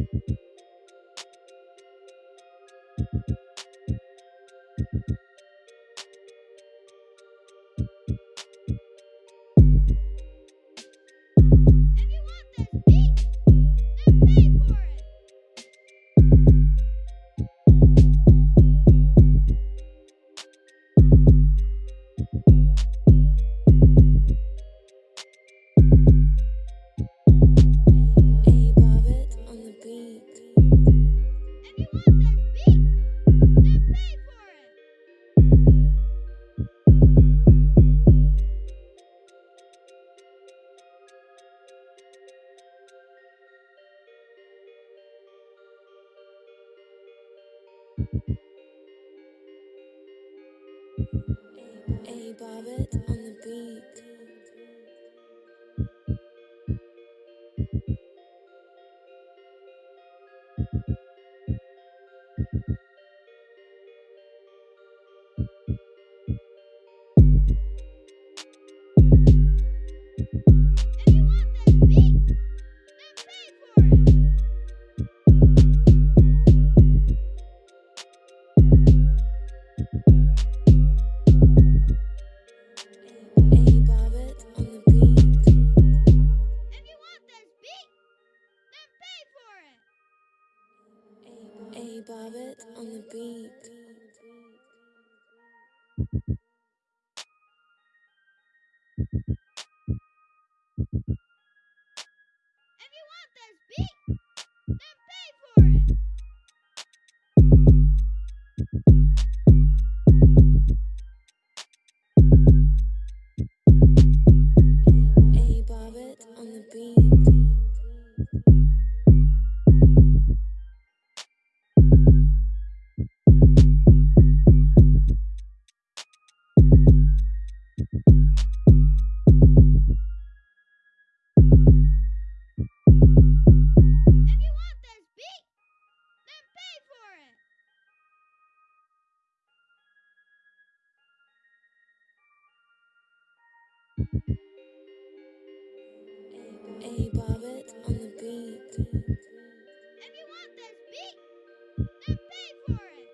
you A Bobbitt on the beat. Barney Bobbitt on the beat. A Bobbit on the beat. If you want this beat, then pay for it.